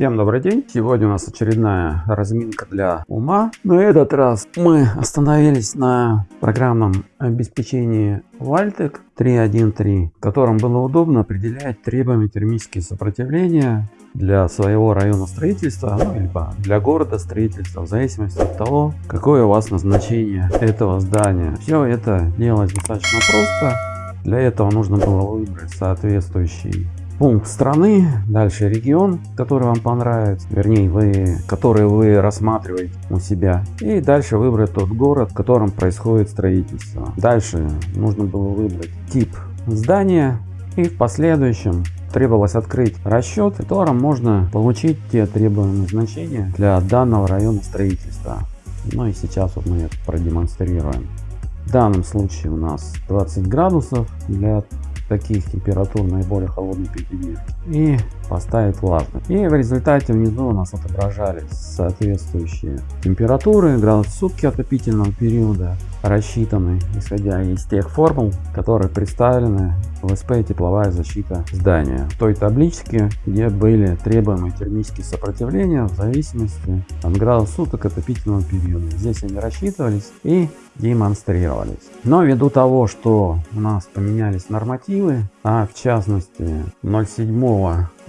Всем добрый день! Сегодня у нас очередная разминка для ума. На этот раз мы остановились на программном обеспечении Valtec 3.1.3, в котором было удобно определять требуемые термические сопротивления для своего района строительства, ну, либо для города строительства, в зависимости от того, какое у вас назначение этого здания. Все это делалось достаточно просто. Для этого нужно было выбрать соответствующий пункт страны, дальше регион, который вам понравится, вернее, вы, который вы рассматриваете у себя. И дальше выбрать тот город, в котором происходит строительство. Дальше нужно было выбрать тип здания и в последующем требовалось открыть расчет, в котором можно получить те требуемые значения для данного района строительства. Ну и сейчас вот мы это продемонстрируем. В данном случае у нас 20 градусов для таких температур наиболее холодной пятидневки и поставить влажность. И в результате внизу у нас отображались соответствующие температуры, градус сутки отопительного периода, рассчитаны исходя из тех формул, которые представлены в СП тепловая защита здания. В той табличке, где были требуемые термические сопротивления в зависимости от градуса суток отопительного периода. Здесь они рассчитывались и демонстрировались. Но ввиду того, что у нас поменялись нормативы, а в частности 07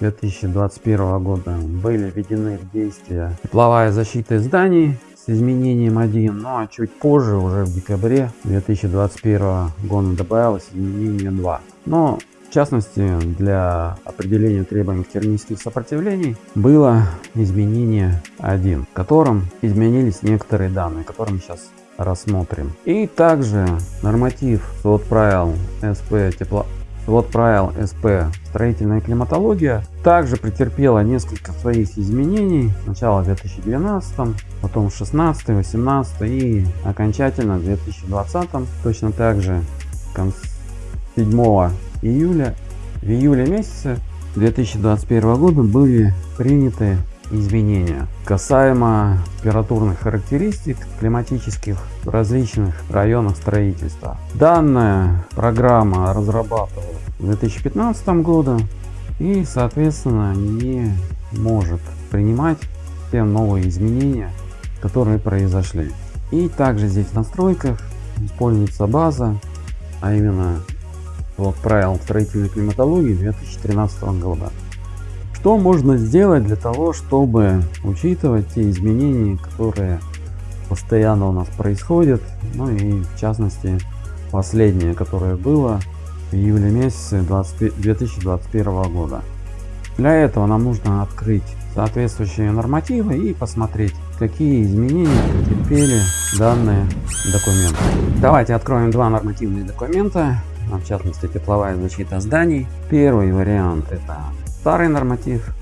2021 года были введены в действие тепловая защита зданий с изменением 1, ну а чуть позже, уже в декабре 2021 года добавилось изменение 2. Но в частности, для определения требуемых термических сопротивлений было изменение 1, в котором изменились некоторые данные, которые мы сейчас рассмотрим. И также норматив свод правил СП тепло вот правил СП строительная климатология также претерпела несколько своих изменений. Сначала в 2012, потом в 16, 18 и окончательно в 2020. Точно так же 7 июля, в июле месяце 2021 года были приняты изменения касаемо температурных характеристик климатических различных районах строительства. Данная программа разрабатывалась в 2015 году и соответственно не может принимать те новые изменения, которые произошли. И также здесь в настройках используется база, а именно вот правил строительной климатологии 2013 года. Что можно сделать для того, чтобы учитывать те изменения, которые постоянно у нас происходят, ну и в частности последнее, которое было в июле месяце 20, 2021 года. Для этого нам нужно открыть соответствующие нормативы и посмотреть, какие изменения претерпели данные документы. Давайте откроем два нормативных документа, в частности тепловая защита зданий. Первый вариант это старый норматив,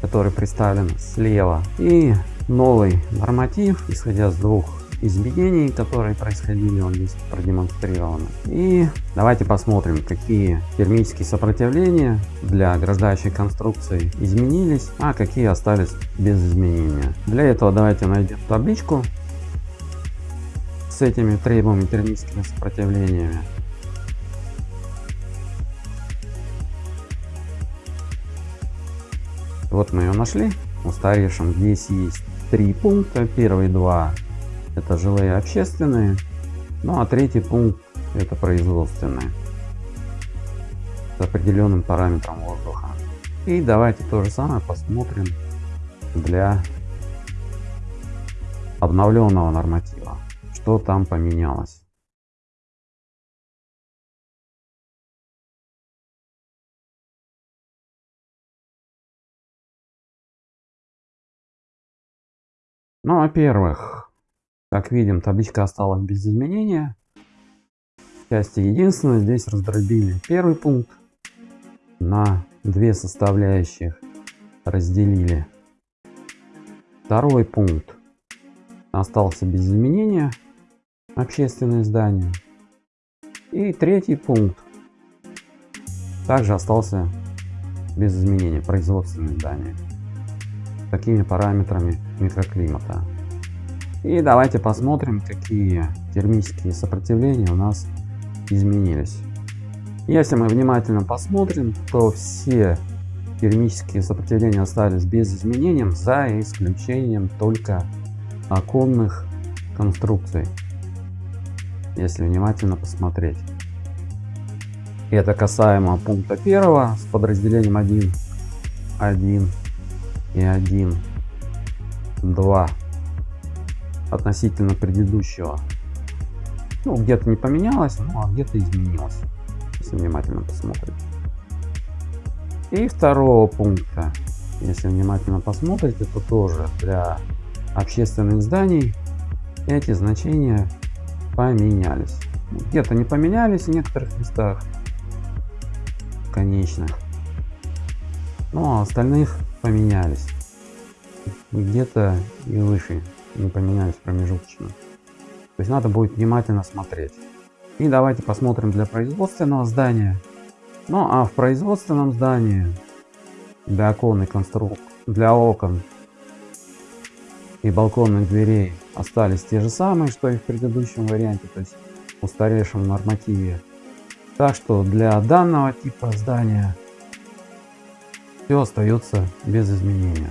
который представлен слева, и новый норматив, исходя с двух изменений, которые происходили, он здесь продемонстрирован. И давайте посмотрим, какие термические сопротивления для ограждающей конструкции изменились, а какие остались без изменения. Для этого давайте найдем табличку с этими требуемыми термическими сопротивлениями. Вот мы ее нашли. Устаревшим здесь есть три пункта. Первые два это жилые общественные. Ну а третий пункт это производственные. С определенным параметром воздуха. И давайте то же самое посмотрим для обновленного норматива. Что там поменялось. Ну, во-первых, как видим, табличка осталась без изменения. Части единственное, здесь раздробили первый пункт на две составляющих, разделили. Второй пункт остался без изменения, общественное здание. И третий пункт также остался без изменения, производственное здание такими параметрами микроклимата. И давайте посмотрим, какие термические сопротивления у нас изменились. Если мы внимательно посмотрим, то все термические сопротивления остались без изменений, за исключением только оконных конструкций. Если внимательно посмотреть. Это касаемо пункта первого с подразделением 1, 1 и 1, 2 относительно предыдущего. Ну, где-то не поменялось, ну, а где-то изменилось, если внимательно посмотреть. И второго пункта, если внимательно посмотреть, это тоже для общественных зданий эти значения поменялись. Где-то не поменялись в некоторых местах конечных, но остальных поменялись. Где-то и выше не поменялись промежуточно. То есть надо будет внимательно смотреть. И давайте посмотрим для производственного здания. Ну а в производственном здании для оконной конструкции, для окон и балконных дверей остались те же самые, что и в предыдущем варианте, то есть устаревшем нормативе. Так что для данного типа здания все остается без изменения.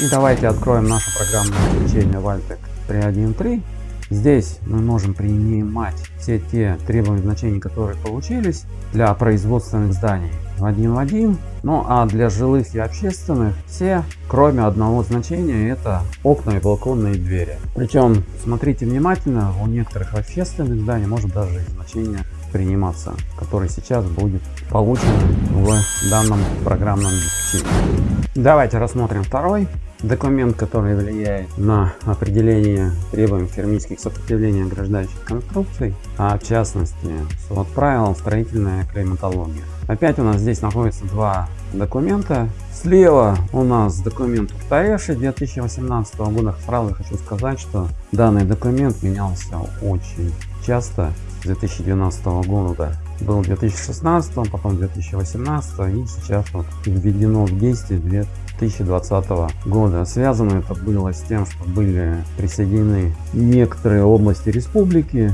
И давайте откроем наше программное обеспечение Valtec 3.1.3. Здесь мы можем принимать все те требования значений, которые получились для производственных зданий в один в один. Ну а для жилых и общественных все, кроме одного значения, это окна и балконные двери. Причем, смотрите внимательно, у некоторых общественных зданий может даже значение приниматься, который сейчас будет получен в данном программном обеспечении. Давайте рассмотрим второй документ, который влияет на определение требований термических сопротивлений ограждающих конструкций, а в частности свод правил строительная климатология. Опять у нас здесь находится два документа. Слева у нас документ устаревший 2018 года. Сразу хочу сказать, что данный документ менялся очень часто 2012 года. Был 2016, потом 2018 и сейчас вот введено в действие 2020 года. Связано это было с тем, что были присоединены некоторые области республики,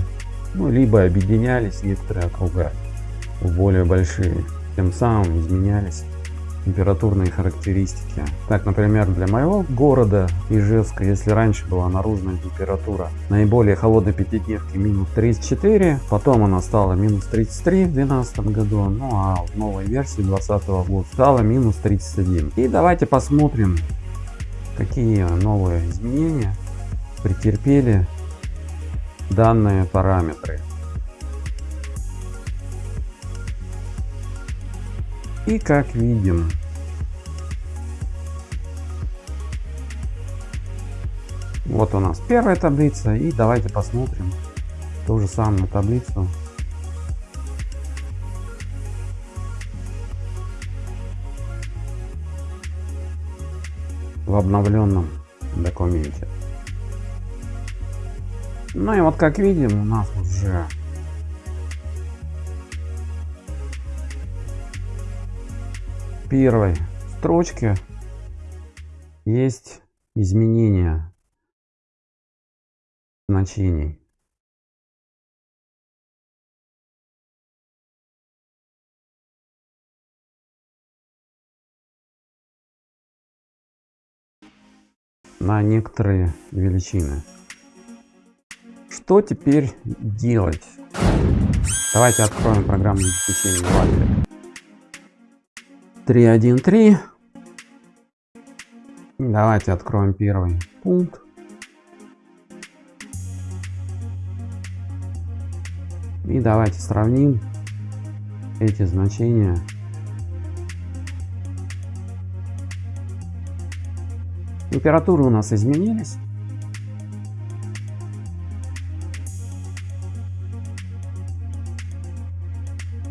ну, либо объединялись некоторые округа в более большие. Тем самым изменялись температурные характеристики. Так, например, для моего города Ижевска, если раньше была наружная температура наиболее холодной пятидневки минус 34, потом она стала минус 33 в 2012 году, ну а в новой версии 2020 года стала минус 31. И давайте посмотрим, какие новые изменения претерпели данные параметры. И как видим, вот у нас первая таблица. И давайте посмотрим ту же самую таблицу. в обновленном документе. Ну и вот как видим у нас уже первой строчке есть изменения значений. на некоторые величины. Что теперь делать? Давайте откроем программное обеспечение Valtec. 3.1.3. Давайте откроем первый пункт. И давайте сравним эти значения. Температуры у нас изменились.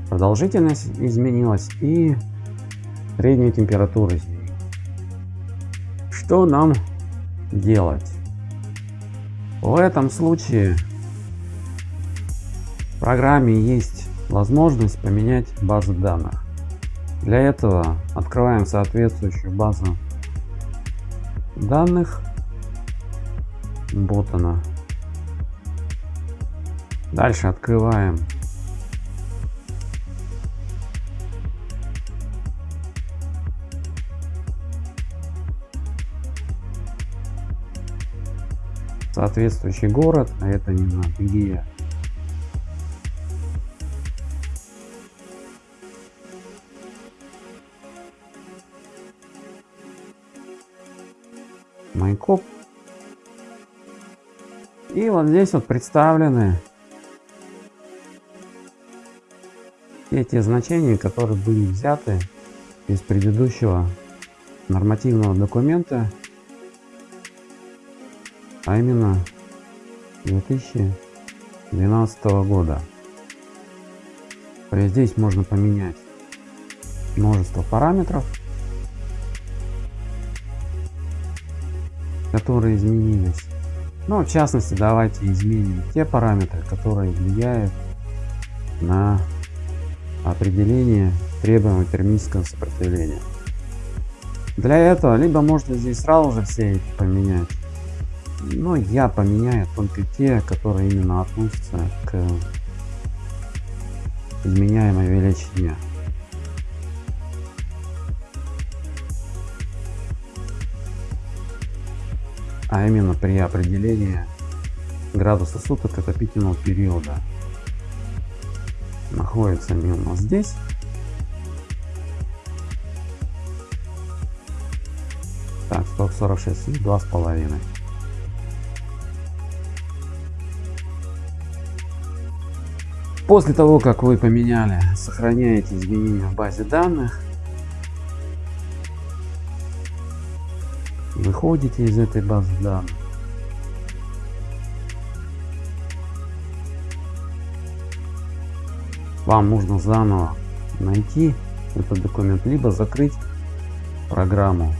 Продолжительность изменилась и среднюю температуру Что нам делать? В этом случае в программе есть возможность поменять базу данных. Для этого открываем соответствующую базу данных Вот она. Дальше открываем соответствующий город, а это не знаю, где Майкоп. И вот здесь вот представлены эти значения, которые были взяты из предыдущего нормативного документа а именно 2012 года. Здесь можно поменять множество параметров, которые изменились. Ну, в частности, давайте изменим те параметры, которые влияют на определение требуемого термического сопротивления. Для этого либо можно здесь сразу же все эти поменять, но я поменяю только те, которые именно относятся к изменяемой величине. А именно при определении градуса суток отопительного периода. Находятся они у нас здесь. Так, 146 и 2,5. После того, как вы поменяли, сохраняете изменения в базе данных, выходите из этой базы данных. Вам нужно заново найти этот документ, либо закрыть программу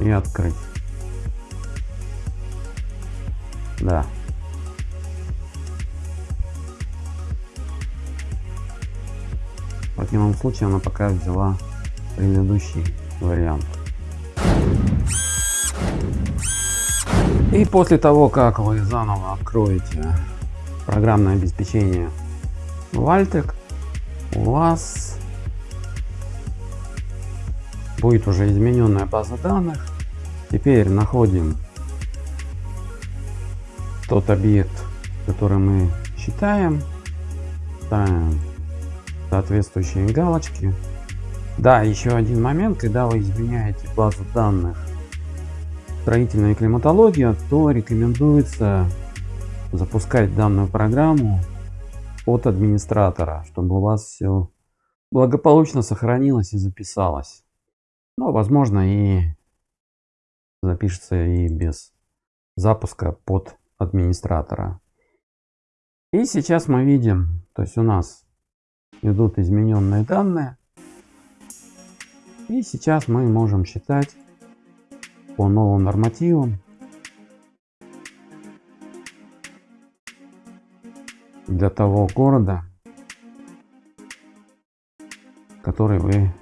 и открыть. Да. Противном случае она пока взяла предыдущий вариант. И после того, как вы заново откроете программное обеспечение Valtec, у вас будет уже измененная база данных. Теперь находим тот объект, который мы считаем, ставим соответствующие галочки. Да, еще один момент, когда вы изменяете базу данных строительная климатология, то рекомендуется запускать данную программу от администратора, чтобы у вас все благополучно сохранилось и записалось. Но, возможно, и запишется и без запуска под администратора. И сейчас мы видим, то есть у нас идут измененные данные. И сейчас мы можем считать по новым нормативам для того города, который вы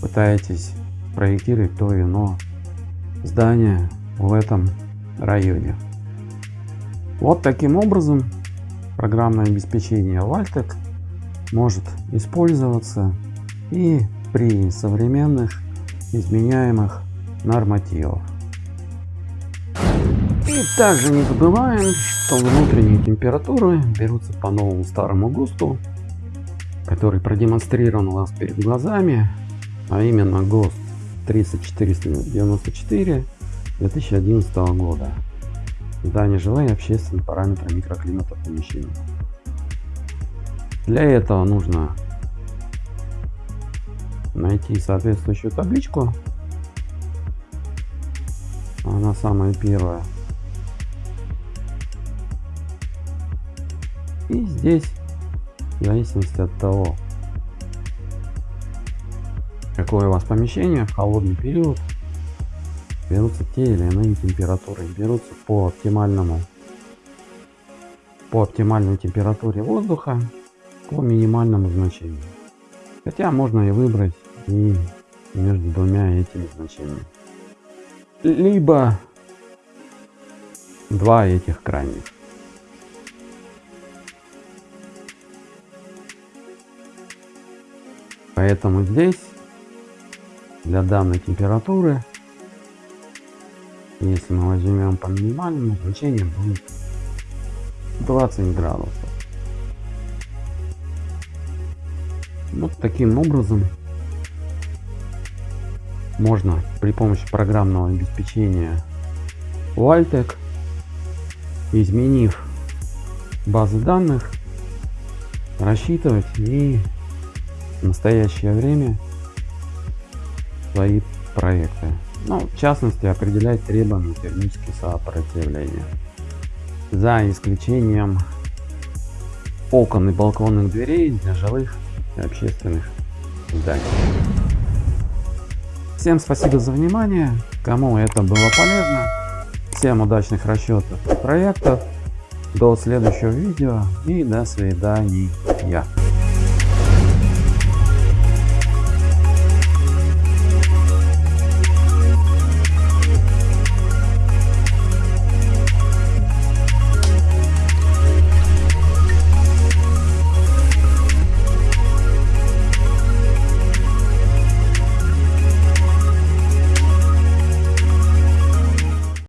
пытаетесь проектировать то или иное здание в этом районе. Вот таким образом программное обеспечение Valtec может использоваться и при современных изменяемых нормативов. И также не забываем, что внутренние температуры берутся по новому старому ГОСТу, который продемонстрирован у вас перед глазами, а именно ГОСТ 30494 2011 года. Здание жилые общественные параметры микроклимата помещений. Для этого нужно найти соответствующую табличку. Она самая первая. И здесь, в зависимости от того, какое у вас помещение, холодный период берутся те или иные температуры. Берутся по оптимальному по оптимальной температуре воздуха по минимальному значению. Хотя можно и выбрать и между двумя этими значениями. либо два этих крайних. Поэтому здесь для данной температуры, если мы возьмем по минимальному, значение будет 20 градусов. Вот таким образом можно при помощи программного обеспечения Waltec, изменив базы данных, рассчитывать и в настоящее время свои проекты. Ну, в частности, определять требования термического сопротивления. За исключением окон и балконных дверей для жилых общественных зданий. Всем спасибо за внимание. Кому это было полезно. Всем удачных расчетов проектов. До следующего видео и до свидания.